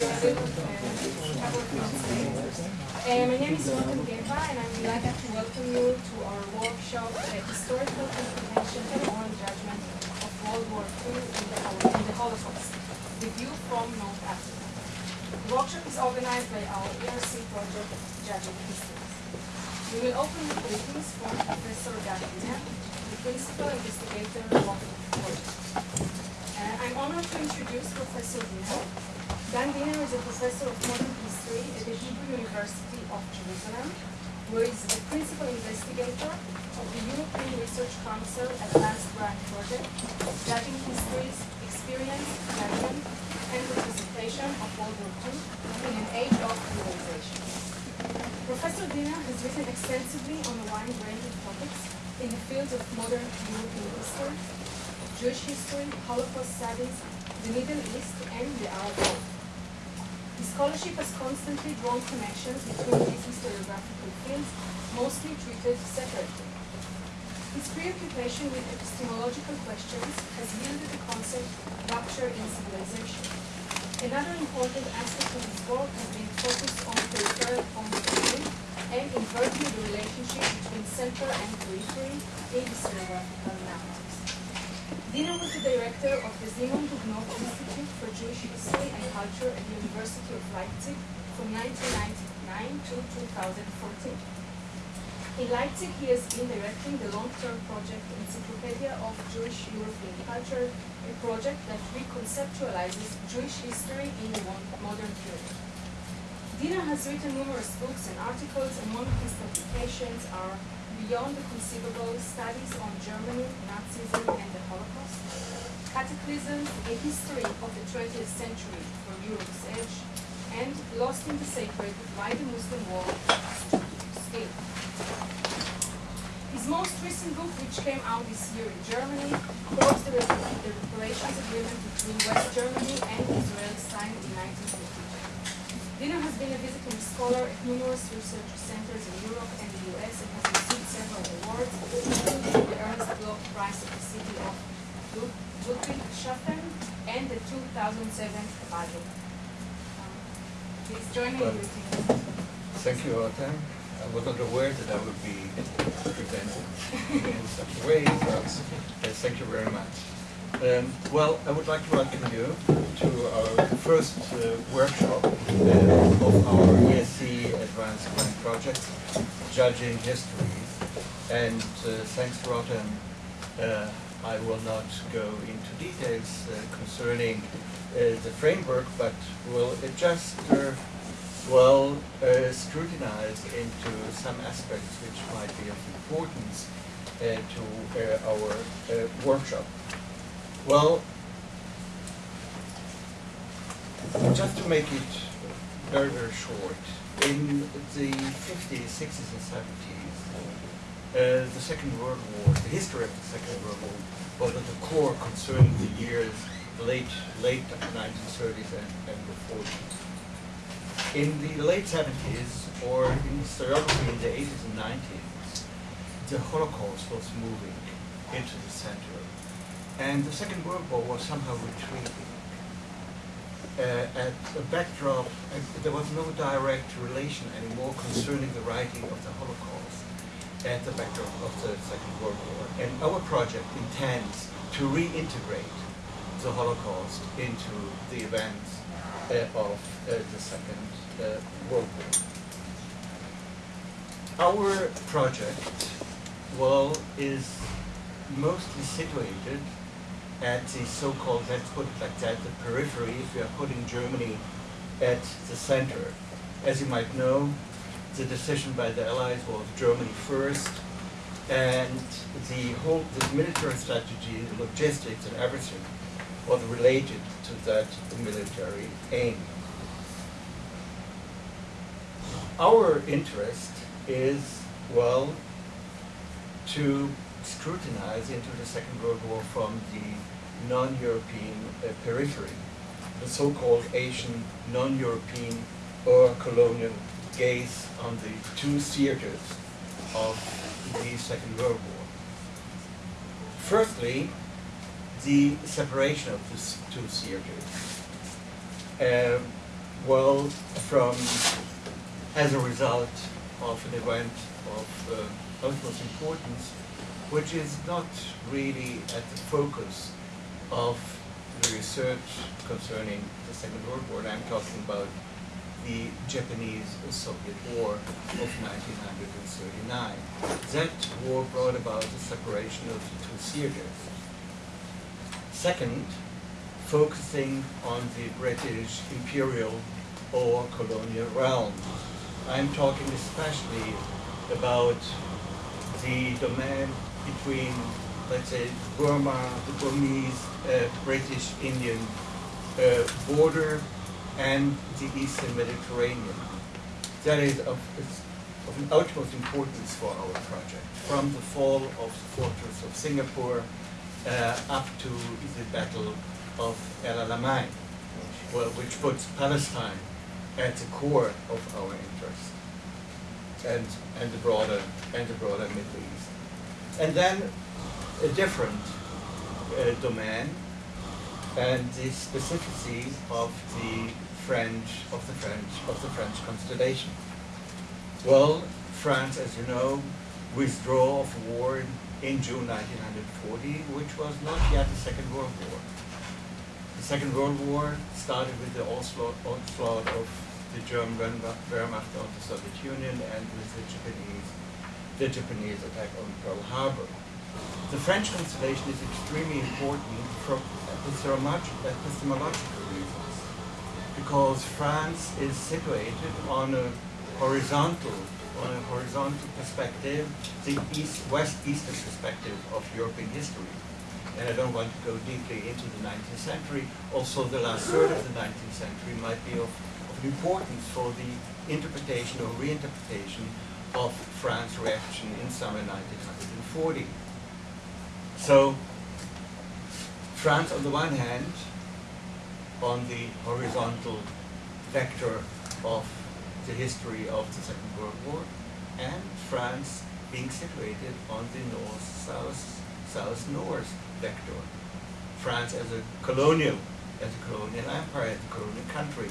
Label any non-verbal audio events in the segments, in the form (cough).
uh, my name is Rotem Geva, and I'm delighted to welcome you to our workshop, uh, Historical Comprehension and Oral Judgment of World War II in the, Hol- in the Holocaust, Review from North Africa. The workshop is organized by our ERC project, Judging Histories. We will open with greetings from Professor Dan Diner, the principal investigator of the project. Uh, I'm honored to introduce Professor Diner. Dan Diner is a professor of modern history at the Hebrew University of Jerusalem, where he is the principal investigator of the European Research Council Advanced Grant Project, judging histories, experience, judgment, and representation of World War II in an age of globalization. Professor Diner has written extensively on a wide range of topics in the fields of modern European history, Jewish history, Holocaust studies, the Middle East, and the Arab world. His scholarship has constantly drawn connections between these historiographical fields, mostly treated separately. His preoccupation with epistemological questions has yielded the concept of rupture in civilization. Another important aspect of his work has been focused on of view and inverting the relationship between center and periphery in historiographical narratives. Diner was the director of the Simon Dubnow Institute for Jewish History and Culture at the University of Leipzig from 1999 to 2014. In Leipzig, he has been directing the long-term project Encyclopedia of Jewish European Culture, a project that reconceptualizes Jewish history in the modern period. Diner has written numerous books and articles, among his publications are Beyond the Conceivable Studies on Germany, Nazism, and the Holocaust, Cataclysm, A History of the 20th Century from Europe's Edge, and Lost in the Sacred, Why the Muslim World Still. His most recent book, which came out this year in Germany, probes the, the reparations agreement between West Germany and Israel signed in 1952. Diner has been a visiting scholar at numerous research centers in Europe and the US and has received several awards, including the Ernst Bloch Prize of the City of Lud- Ludwigshafen and the 2007 Basel. Um, Please join me in Well, greeting. Thank you, Rotem. I wasn't aware that I would be presented in such a way, but uh, thank you very much. Um, well, I would like to welcome you to our first uh, workshop uh, of our ERC Advanced Grant Project, Judging History. And uh, thanks Rotem, uh, I will not go into details uh, concerning uh, the framework, but will just well scrutinized into some aspects which might be of importance to our workshop. Well, just to make it very, very short, in the 50s, 60s, and 70s, uh, the Second World War, the history of the Second World War, was at the core concerning the years late, late 1930s and, and the 40s in the late 70s or in historiography in the 80s and 90s, the Holocaust was moving into the center. And the Second World War was somehow retreating. Uh, at the backdrop, there was no direct relation anymore concerning the writing of the Holocaust at the backdrop of the Second World War. And our project intends to reintegrate the Holocaust into the events uh, of uh, the Second uh, World War. Our project, well, is mostly situated at the so-called, let's put it like that, the periphery, if we are putting Germany at the center. As you might know, the decision by the Allies was Germany first, and the whole, the military strategy, the logistics and everything was related to that military aim. Our interest is, well, to scrutinize into the Second World War from the non-European uh, periphery, the so-called Asian, non-European or colonial gaze on the two theaters of the Second World War. Firstly, the separation of these two theaters. Um, well, from, as a result of an event of uh, utmost importance, which is not really at the focus of the research concerning the Second World War. I'm talking about the Japanese-Soviet War of 1939. That war brought about the separation of the two theaters. Second, focusing on the British imperial or colonial realm. I'm talking especially about the domain between, let's say, Burma, the Burmese, uh, British Indian uh, border and the Eastern Mediterranean. That is of, of an utmost importance for our project. From the fall of the fortress of Singapore uh, up to the Battle of El Alamein, well, which puts Palestine at the core of our interest and, and, the, broader, and the broader Middle East. And then a different uh, domain and the specificity of the French of the French of the French constellation. Well, France, as you know, withdraw of war in June 1940, which was not yet the Second World War. The Second World War started with the onslaught, onslaught of the German Wehrmacht on the Soviet Union and with the Japanese, the Japanese attack on Pearl Harbor. The French constellation is extremely important for epistemological reasons because France is situated on a horizontal on a horizontal perspective, the east west eastern perspective of European history. And I don't want to go deeply into the 19th century. Also, the last third of the 19th century might be of, of importance for the interpretation or reinterpretation of France's reaction in summer 1940. So France, on the one hand, on the horizontal vector of the history of the Second World War, and France being situated on the north-south, south-north vector. France as a colonial, as a colonial empire, as a colonial country,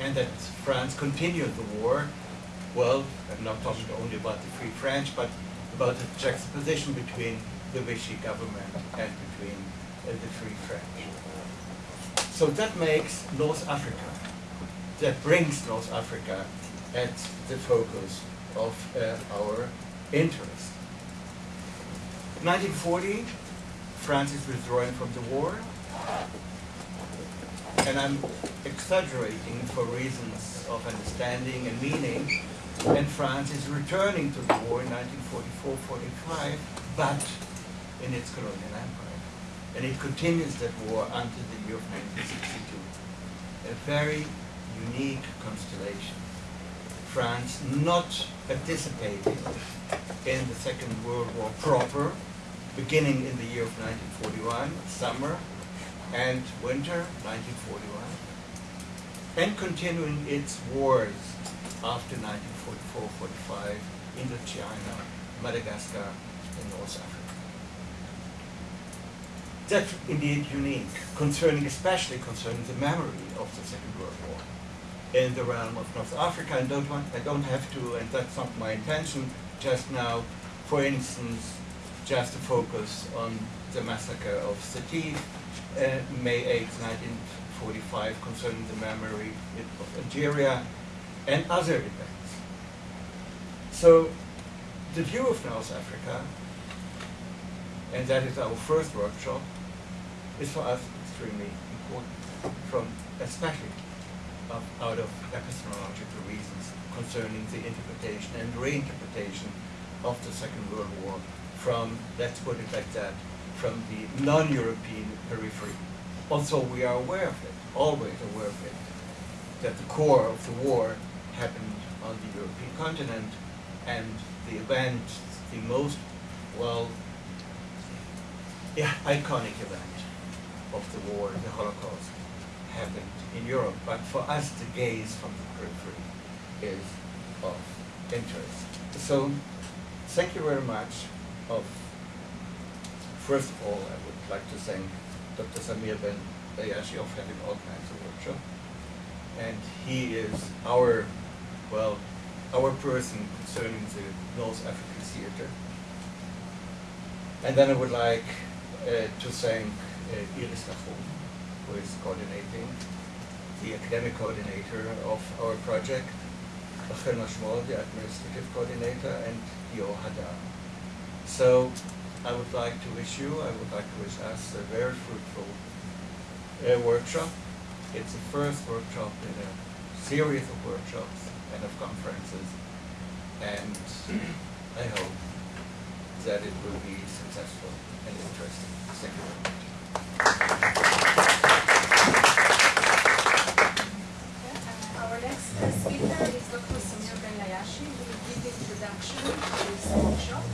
and that France continued the war. Well, I'm not talking only about the Free French, but about the juxtaposition between the Vichy government and between uh, the Free French. So that makes North Africa, that brings North Africa at the focus of uh, our interest. 1940, France is withdrawing from the war, and I'm exaggerating for reasons of understanding and meaning, and France is returning to the war in 1944-45, but in its colonial empire. And it continues that war until the year of 1962. A very unique constellation. France not participating in the Second World War proper, beginning in the year of 1941, summer and winter 1941, and continuing its wars after 1944-45 Indochina, Madagascar, and North Africa. That's indeed unique, concerning, especially concerning the memory of the Second World War in the realm of North Africa. And don't want, I don't have to, and that's not my intention just now, for instance, just to focus on the massacre of Sétif, uh, May 8, 1945, concerning the memory of Algeria, and other events. So, the view of North Africa and that is our first workshop, is for us extremely important, from especially of, out of epistemological reasons concerning the interpretation and reinterpretation of the Second World War from, let's put it like that, from the non-European periphery. Also, we are aware of it, always aware of it, that the core of the war happened on the European continent, and the event, the most well yeah, iconic event of the war, the Holocaust, happened in Europe. But for us, the gaze from the periphery is of interest. So, thank you very much. Of first of all, I would like to thank Dr. Samir Ben Layashi of having organized the workshop. and he is our, well, our person concerning the North African theater. And then I would like uh, to thank uh, Iris Lafon, who is coordinating, the academic coordinator of our project, Rachel Mashmol, the administrative coordinator, and Yo Hadar. So I would like to wish you, I would like to wish us a very fruitful uh, workshop. It's the first workshop in a series of workshops and of conferences, and I hope that it will be successful and interesting. Thank you very much. Uh, Our next speaker is Dr. Samir Ben Layashi, who will give the introduction to this workshop.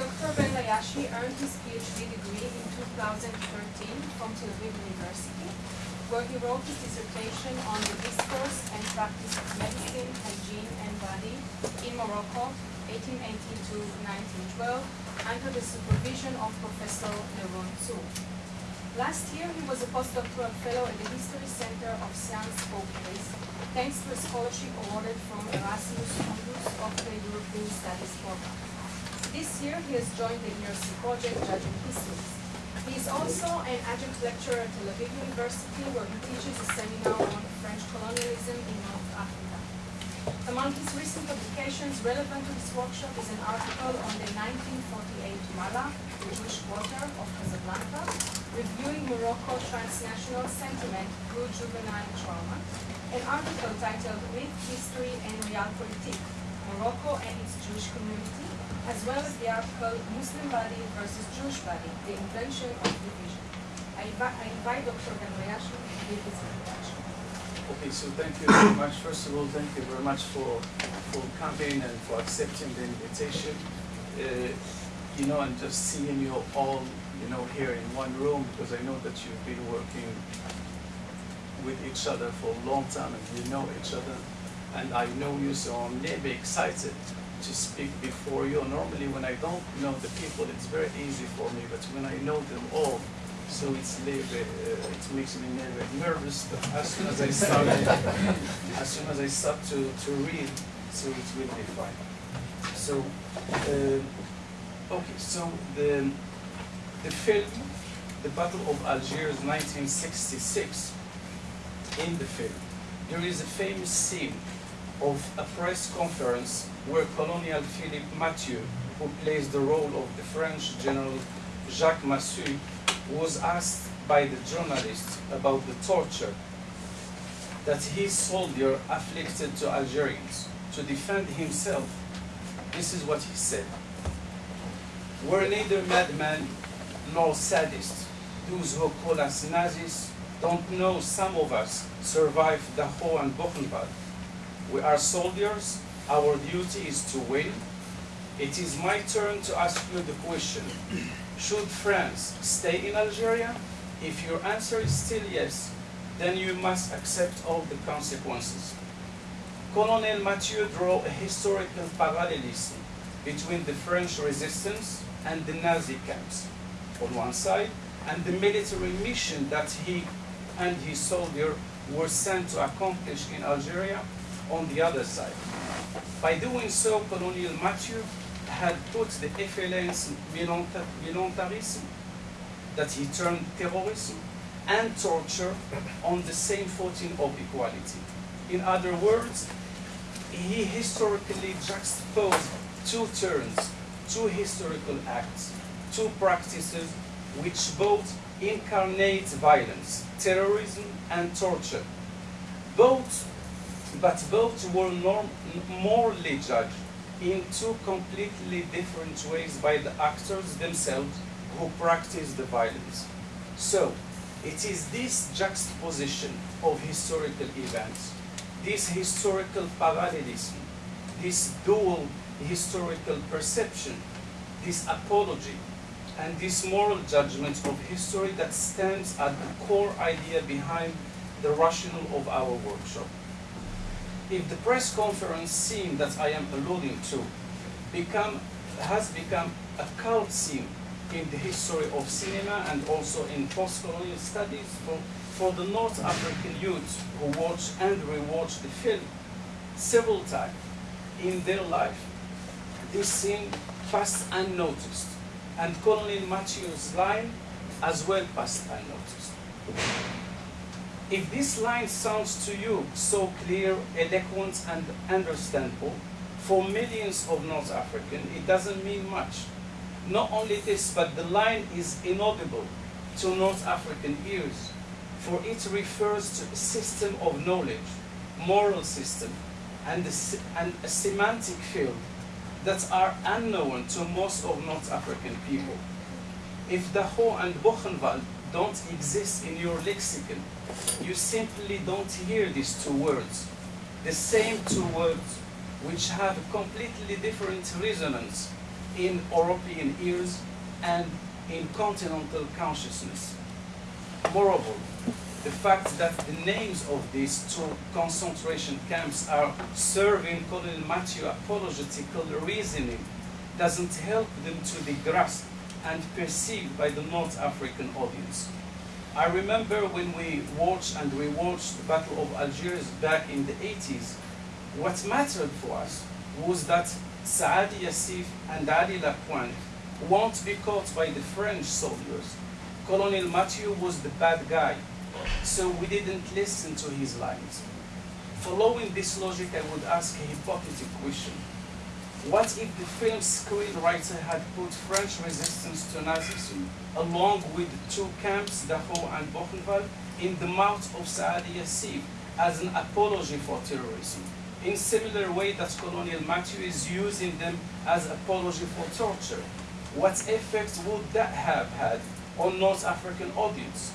Dr. Ben Layashi earned his PhD degree in 2013 from Tel Aviv University, where he wrote his dissertation on the discourse and practice of medicine, hygiene, and body in Morocco, 1880 to 1912, under the supervision of Professor Yaron Tsur. Last year, he was a postdoctoral fellow at the History Center of Science Paris, thanks to a scholarship awarded from Erasmus Mundus of the European Studies Program. This year, he has joined the ERC project Judging Histories. He is also an adjunct lecturer at Tel Aviv University, where he teaches a seminar on French colonialism in North Africa. Among his recent publications relevant to this workshop is an article on the 1948 Mellah, the Jewish quarter of Casablanca, reviewing Morocco transnational sentiment through juvenile trauma, an article titled Myth, History, and Realpolitik, Morocco and its Jewish Community, as well as the article Muslim Body versus Jewish Body, the Invention of Division. I invite, I invite Dr. Ben Layashi to give his introduction. Okay, so thank you very much. First of all, thank you very much for for coming and for accepting the invitation. Uh, you know, and just seeing you all, you know, here in one room because I know that you've been working with each other for a long time and you know each other. And I know you, so I'm maybe excited to speak before you. Normally, when I don't know the people, it's very easy for me, but when I know them all, so it's bit, uh, it makes me a little bit nervous. But as soon as I (laughs) start, as soon as I start to, to read, so it will be fine. So, uh, okay, so the the film, the Battle of Algiers, 1966. In the film, there is a famous scene of a press conference where Colonel Philippe Mathieu, who plays the role of the French General Jacques Massu, was asked by the journalist about the torture that his soldier afflicted to Algerians to defend himself. This is what he said. We're neither madmen nor sadists. Those who call us Nazis don't know some of us survived Dachau and Buchenwald. We are soldiers. Our duty is to win. It is my turn to ask you the question. Should France stay in Algeria? If your answer is still yes, then you must accept all the consequences. Colonel Mathieu drew a historical parallelism between the French resistance and the Nazi camps on one side, and the military mission that he and his soldier were sent to accomplish in Algeria on the other side. By doing so, Colonel Mathieu had put the FLN's voluntarism, that he turned terrorism, and torture on the same footing of equality. In other words, he historically juxtaposed two terms, two historical acts, two practices which both incarnate violence, terrorism and torture. Both, but both were norm, morally judged in two completely different ways by the actors themselves who practice the violence. So, it is this juxtaposition of historical events, this historical parallelism, this dual historical perception, this apology, and this moral judgment of history that stands at the core idea behind the rationale of our workshop. If the press conference scene that I am alluding to become, has become a cult scene in the history of cinema and also in post-colonial studies for for the North African youth who watch and rewatch the film several times in their life, this scene passed unnoticed, and Colonel Mathieu's line as well passed unnoticed. If this line sounds to you so clear, eloquent, and understandable, for millions of North Africans, it doesn't mean much. Not only this, but the line is inaudible to North African ears, for it refers to a system of knowledge, moral system, and a, and a semantic field that are unknown to most of North African people. If Dachau and Buchenwald don't exist in your lexicon, you simply don't hear these two words. The same two words which have completely different resonance in European ears and in continental consciousness. Moreover, the fact that the names of these two concentration camps are serving Colonel Mathieu apologetical reasoning doesn't help them to be grasped and perceived by the North African audience. I remember when we watched and rewatched the Battle of Algiers back in the 80s, what mattered for us was that Saadi Yacef and Ali Lapointe won't be caught by the French soldiers. Colonel Mathieu was the bad guy, so we didn't listen to his lines. Following this logic, I would ask a hypothetical question. What if the film's screenwriter had put French resistance to Nazism, along with two camps, Dachau and Buchenwald, in the mouth of Saadi Yacef as an apology for terrorism, in similar way that Colonel Mathieu is using them as apology for torture? What effect would that have had on North African audience?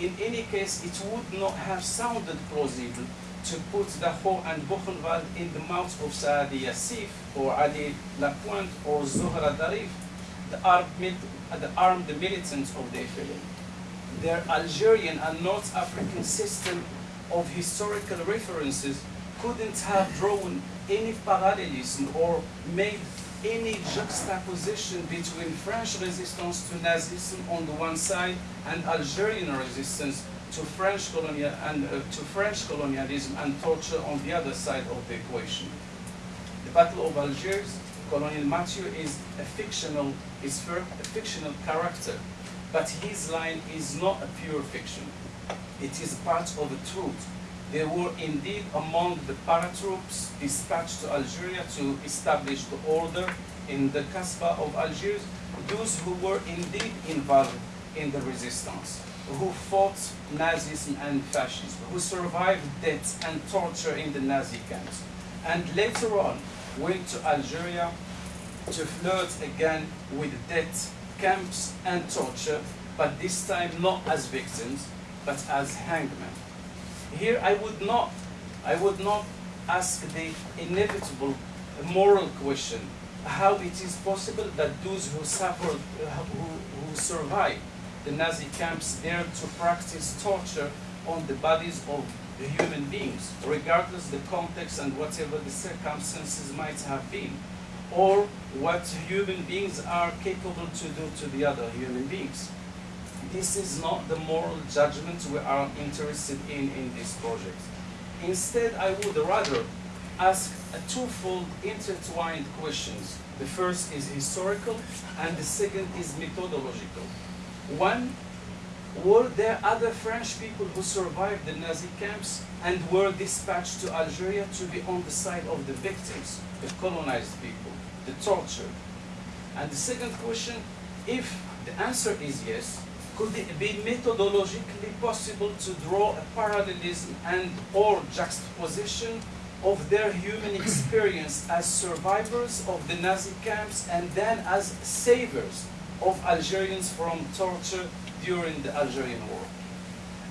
In any case, it would not have sounded plausible to put Dachau and Buchenwald in the mouth of Saadi Yacef or Ali Lapointe or Zohra Drif, the armed, the armed militants of the film. Their Algerian and North African system of historical references couldn't have drawn any parallelism or made any juxtaposition between French resistance to Nazism on the one side and Algerian resistance to French colonial and uh, to French colonialism and torture on the other side of the equation. The Battle of Algiers, Colonel Mathieu is a fictional is a fictional character, but his line is not a pure fiction. It is part of the truth they were indeed among the paratroops dispatched to Algeria to establish the order in the Casbah of Algiers, those who were indeed involved in the resistance, who fought Nazism and fascism, who survived death and torture in the Nazi camps, and later on went to Algeria to flirt again with death, camps, and torture, but this time not as victims, but as hangmen. Here I would not, I would not ask the inevitable moral question, how it is possible that those who suffered, who, who survived the Nazi camps dare to practice torture on the bodies of the human beings, regardless the context and whatever the circumstances might have been, or what human beings are capable to do to the other human beings this is not the moral judgment we are interested in in this project. Instead, I would rather ask a twofold intertwined questions. The first is historical and the second is methodological. One, were there other French people who survived the Nazi camps and were dispatched to Algeria to be on the side of the victims, the colonized people, the torture? And the second question, if the answer is yes, could it be methodologically possible to draw a parallelism and or juxtaposition of their human experience as survivors of the Nazi camps and then as savers of Algerians from torture during the Algerian War.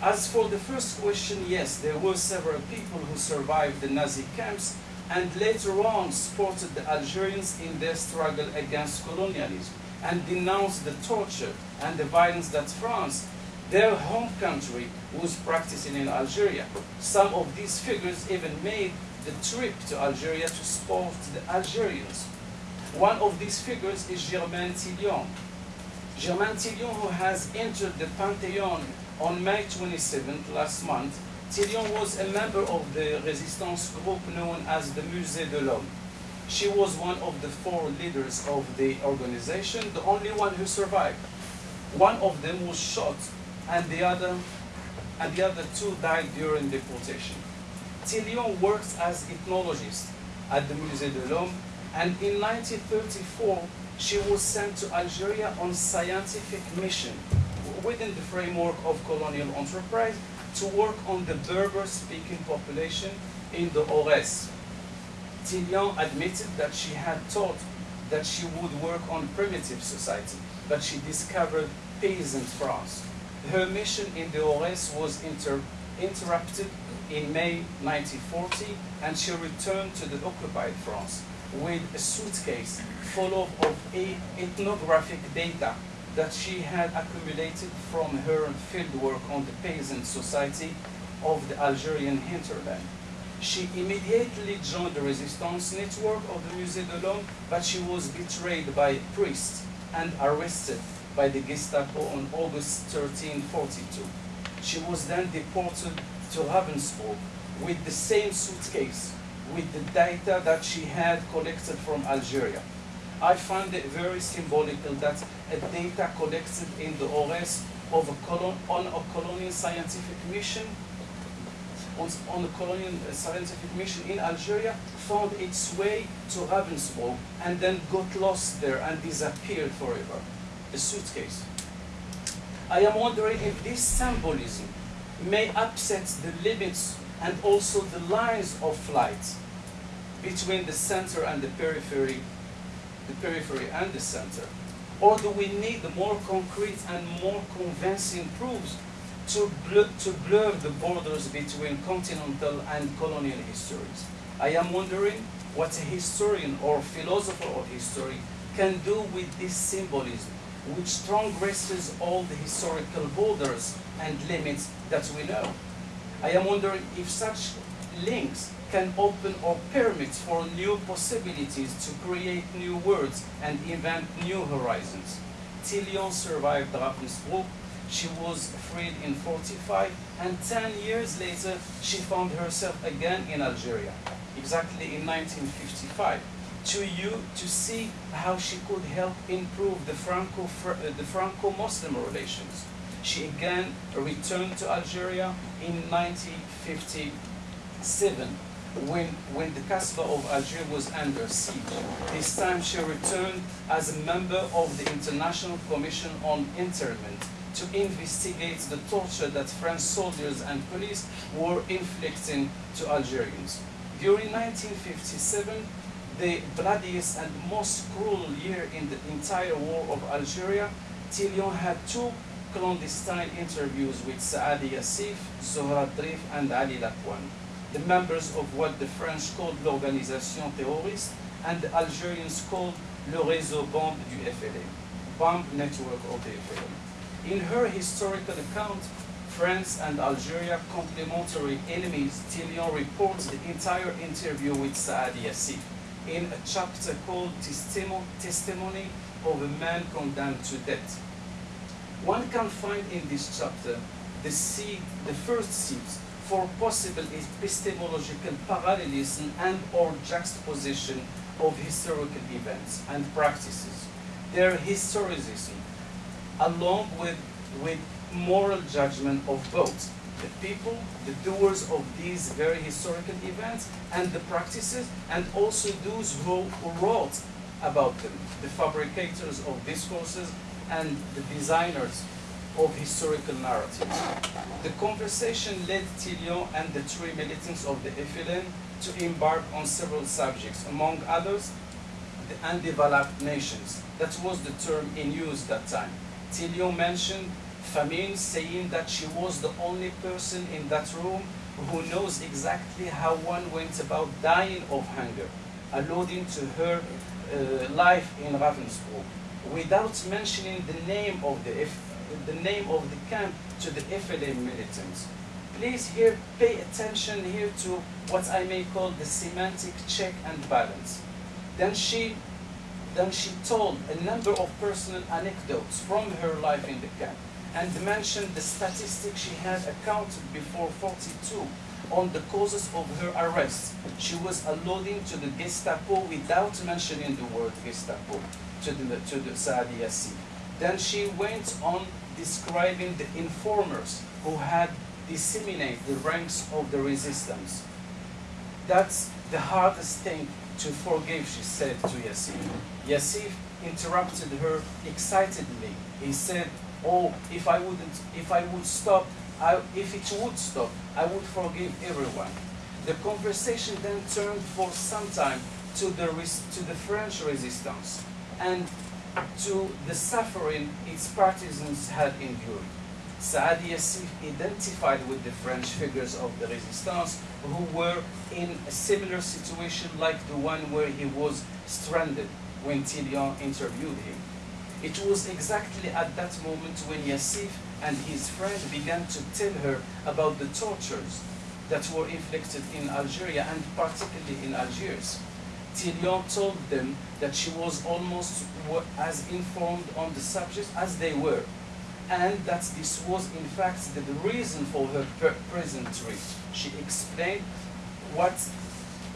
As for the first question, yes, there were several people who survived the Nazi camps and later on supported the Algerians in their struggle against colonialism and denounced the torture and the violence that France, their home country, was practicing in Algeria. Some of these figures even made the trip to Algeria to support the Algerians. One of these figures is Germaine Tillion. Germaine Tillion, who has entered the pantheon On May 27th, last month, Tillion was a member of the resistance group known as the Musée de l'Homme. She was one of the four leaders of the organization, the only one who survived. One of them was shot, and the other, and the other two died during deportation. Tillion worked as ethnologist at the Musée de l'Homme, and in 1934 she was sent to Algeria on scientific mission within the framework of colonial enterprise to work on the Berber-speaking population in the Aurès. Tillion admitted that she had thought that she would work on primitive society, but she discovered peasant France. Her mission in the Aurès was inter interrupted in May 1940, and she returned to the occupied France with a suitcase full of, of ethnographic data that she had accumulated from her fieldwork on the peasant society of the Algerian hinterland. She immediately joined the resistance network of the Musée de l'Homme, but she was betrayed by priests and arrested by the Gestapo on August 1342. She was then deported to Ravensbrück with the same suitcase with the data that she had collected from Algeria. I find it very symbolical that a data collected in the Aurès of a colon, on a colonial scientific mission on, on a colonial uh, scientific mission in Algeria found its way to Ravensbrück and then got lost there and disappeared forever. A suitcase. I am wondering if this symbolism may upset the limits and also the lines of flight between the center and the periphery, the periphery and the center? Or do we need more concrete and more convincing proofs to blur, to blur the borders between continental and colonial histories? I am wondering what a historian or philosopher of history can do with this symbolism, which transgresses all the historical borders and limits that we know. I am wondering if such links can open or permit for new possibilities to create new words and invent new horizons. Tillion survived Ravensbrück. She was freed in 45, and 10 years later, she found herself again in Algeria, exactly in 1955, to you to see how she could help improve the Franco the Franco-Muslim relations. She again returned to Algeria in 1957 when, when the Casbah of Algeria was under siege. This time she returned as a member of the International Commission on Internment to investigate the torture that French soldiers and police were inflicting to Algerians. During 1957, the bloodiest and most cruel year in the entire war of Algeria, Tillion had two clandestine interviews with Saadi Yacef, Zohra Drif, and Ali Lapointe the members of what the French called l'Organisation Terroriste and the Algerians called le Réseau Bombe du FLA, bomb network of the FLA. In her historical account, France and Algeria complementary enemies, Tillion reports the entire interview with Saadi Yacef in a chapter called Testimony of a Man Condemned to Death. One can find in this chapter the seed, the first seeds for possible epistemological parallelism and or juxtaposition of historical events and practices. Their historicism, along with, with moral judgment of both the people, the doers of these very historical events, and the practices, and also those who, who wrote about them, the fabricators of discourses and the designers of historical narratives. The conversation led Tillion and the three militants of the FLN to embark on several subjects, among others, the undeveloped nations. That was the term in use that time. Tillion mentioned famine, saying that she was the only person in that room who knows exactly how one went about dying of hunger, alluding to her uh, life in Ravensbrück, without mentioning the name of the the name of the camp to the FLA militants. Please here pay attention here to what I may call the semantic check and balance. Then she, then she told a number of personal anecdotes from her life in the camp. and mentioned the statistics she had accounted before 42 on the causes of her arrest. She was alluding to the Gestapo without mentioning the word Gestapo to the, to the Saadi Yacef. Then she went on describing the informers who had disseminated the ranks of the resistance. That's the hardest thing to forgive, she said to Yacef. Yacef interrupted her excitedly. He said, Oh, if I wouldn't, if I would stop, I, if it would stop, I would forgive everyone. The conversation then turned for some time to the, to the French resistance and to the suffering its partisans had endured. Saad Yacef identified with the French figures of the resistance who were in a similar situation like the one where he was stranded when Tillion interviewed him. It was exactly at that moment when Yacef and his friend began to tell her about the tortures that were inflicted in Algeria and particularly in Algiers. Tillion told them that she was almost as informed on the subject as they were, and that this was in fact the, reason for her presentry. She explained what,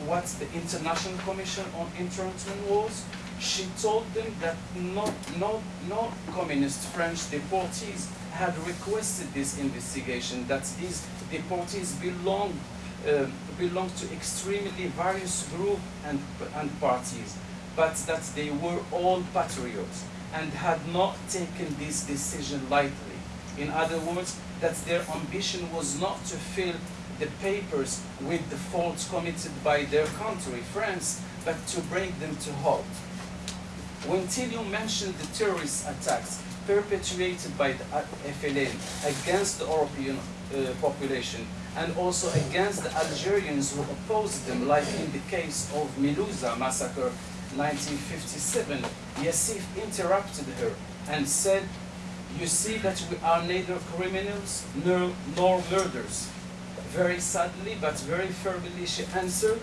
what the International Commission on Internment was. She told them that no, no, no communist French deportees had requested this investigation, that these deportees belonged uh, belonged to extremely various groups and, and parties, but that they were all patriots and had not taken this decision lightly. In other words, that their ambition was not to fill the papers with the faults committed by their country, France, but to bring them to halt. When Tillion mentioned the terrorist attacks perpetuated by the FLN against the European uh, population and also against the Algerians who opposed them, like in the case of Melouza massacre 1957, Yacef interrupted her and said, you see that we are neither criminals nor, nor murderers. Very sadly, but very firmly, she answered,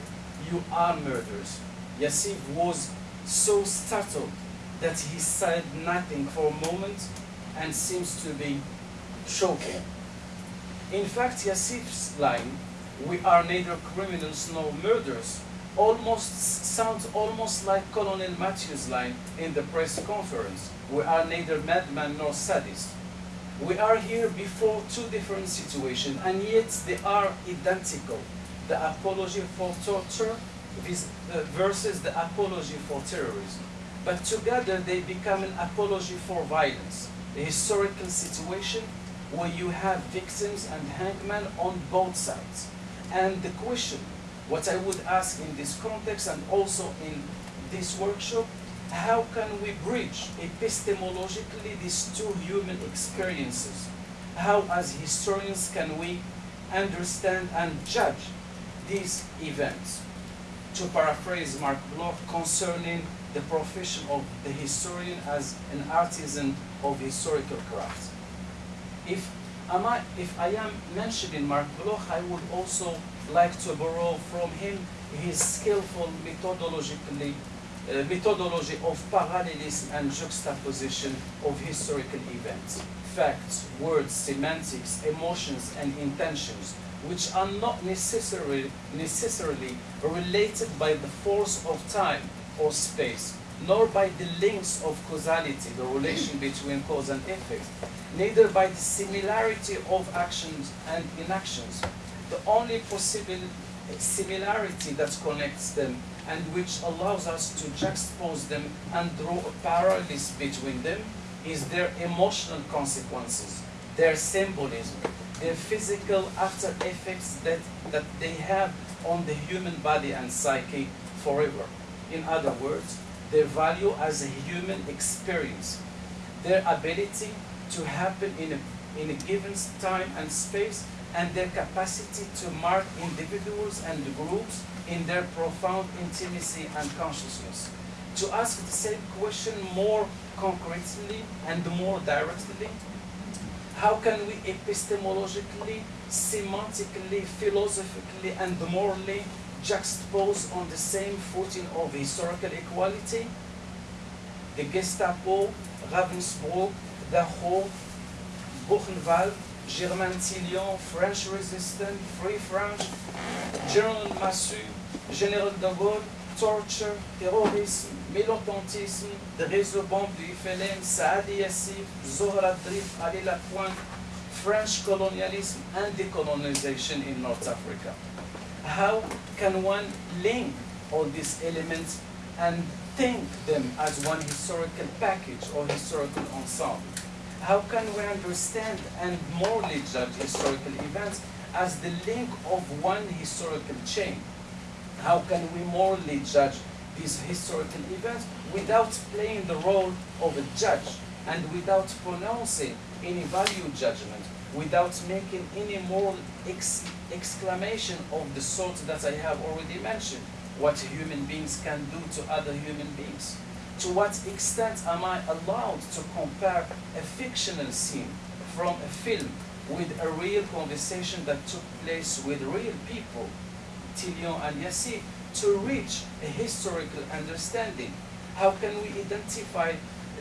you are murderers. Yacef was so startled that he said nothing for a moment and seems to be choking. In fact, Yacef's line, we are neither criminals nor murderers, almost sounds almost like Colonel Mathieu's line in the press conference. We are neither madman nor sadist. We are here before two different situations, and yet they are identical. The apology for torture vis- uh, versus the apology for terrorism. But together they become an apology for violence. A historical situation where you have victims and hangmen on both sides. And the question, what I would ask in this context and also in this workshop, how can we bridge epistemologically these two human experiences? How, as historians, can we understand and judge these events? To paraphrase Marc Bloch concerning the profession of the historian as an artisan of historical craft. If, am I, if I am mentioning Marc Bloch, I would also like to borrow from him his skillful methodologically uh, methodology of parallelism and juxtaposition of historical events, facts, words, semantics, emotions, and intentions, which are not necessarily, necessarily related by the force of time or space, nor by the links of causality, the relation between cause and effect, neither by the similarity of actions and inactions. The only possible similarity that connects them and which allows us to juxtapose them and draw a parallelis between them is their emotional consequences, their symbolism, their physical after effects that, that they have on the human body and psyche forever. In other words, their value as a human experience, their ability to happen in a, in a given time and space, and their capacity to mark individuals and groups in their profound intimacy and consciousness. To ask the same question more concretely and more directly, how can we epistemologically, semantically, philosophically, and morally juxtapose on the same footing of historical equality? The Gestapo, Ravensbrück, Dachau, Buchenwald, Germaine Tillion, French Resistance, Free French, General Massu, Général de Gaulle, torture, terrorisme, réseau bombe du FLN, Saadi Yacef, Zohra Drif, Ali Lapointe, French colonialism and decolonization in North Africa. How can one link all these elements and think them as one historical package or historical ensemble? How can we understand and morally judge historical events as the link of one historical chain? How can we morally judge these historical events without playing the role of a judge and without pronouncing any value judgment, without making any moral ex exclamation of the sort that I have already mentioned, what human beings can do to other human beings? To what extent am I allowed to compare a fictional scene from a film with a real conversation that took place with real people, Tillion and Yacef, to reach a historical understanding? How can we identify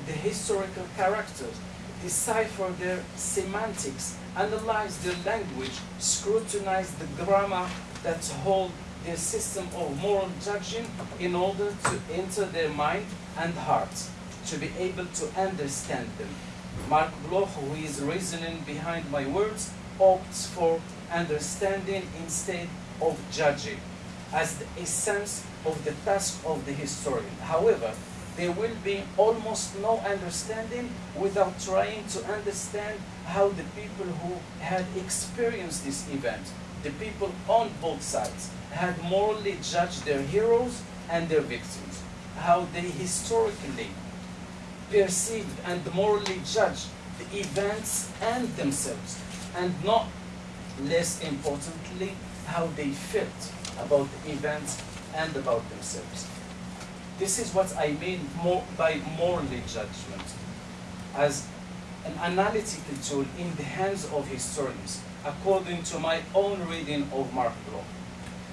the historical characters, decipher their semantics, analyze their language, scrutinize the grammar that hold their system of moral judging in order to enter their mind and heart, to be able to understand them. Marc Bloch, who is reasoning behind my words, opts for understanding instead of judging as the essence of the task of the historian. However, there will be almost no understanding without trying to understand how the people who had experienced this event, the people on both sides, had morally judged their heroes and their victims, how they historically perceived and morally judged the events and themselves, and not less importantly, how they felt about the events and about themselves. This is what I mean more by morally judgment, as an analytical tool in the hands of historians, according to my own reading of Marc Bloch.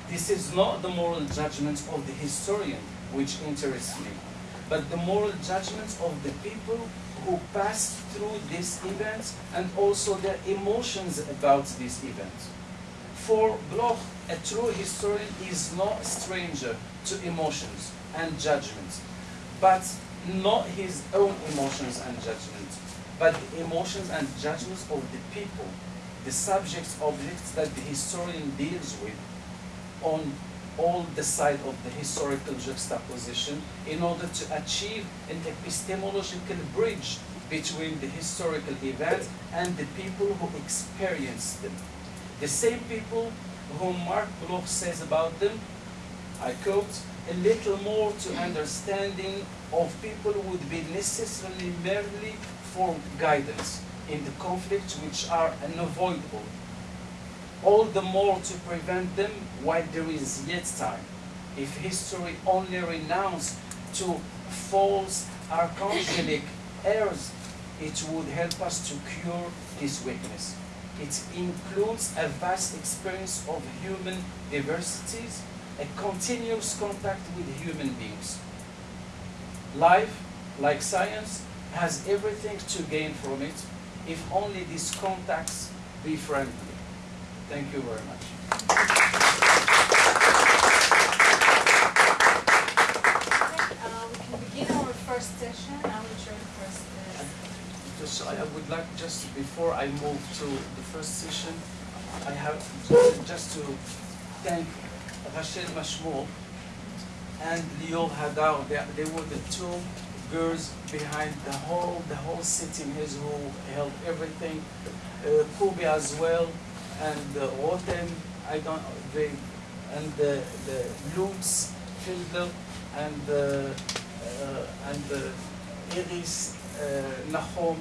This is not the moral judgment of the historian which interests me, but the moral judgment of the people who passed through these events and also their emotions about these events. For Bloch, a true historian is not a stranger to emotions and judgments, but not his own emotions and judgments, but the emotions and judgments of the people, the subjects, objects that the historian deals with on all the side of the historical juxtaposition in order to achieve an epistemological bridge between the historical event and the people who experienced them. The same people whom Marc Bloch says about them, I quote, a little more to understanding of people would be necessarily merely for guidance in the conflicts which are unavoidable all the more to prevent them while there is yet time. If history only renounced to false archangelic errors, it would help us to cure this weakness. It includes a vast experience of human diversities, a continuous contact with human beings. Life, like science, has everything to gain from it if only these contacts be friendly. Thank you very much. Uh, we can begin our first session. I will show the first. Uh, Just, I I would like just before I move to the first session, I have just to thank Rachel Mashmour and Leo Hadar. They, they were the two girls behind the whole the whole sitting here who held everything. Uh, Kubi as well, and uh, Rotem. I don't they and the the Lutz Fiedler and uh, uh, and uh, Iris uh, Nahom,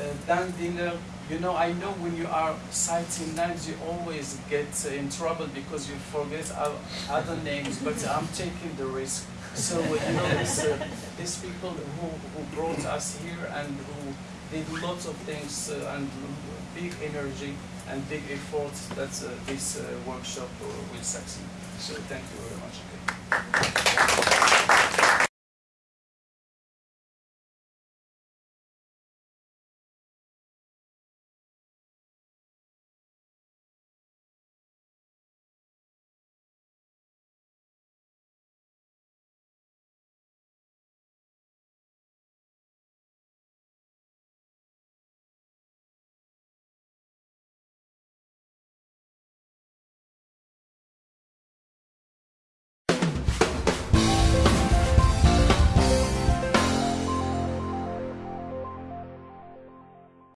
uh, Dan Diner. You know, I know when you are citing names, you always get uh, in trouble because you forget other names, but I'm taking the risk. So, uh, you know, these, uh, people who, who brought us here and who did lots of things uh, and big energy and big effort that uh, this workshop will succeed. So, thank you very much.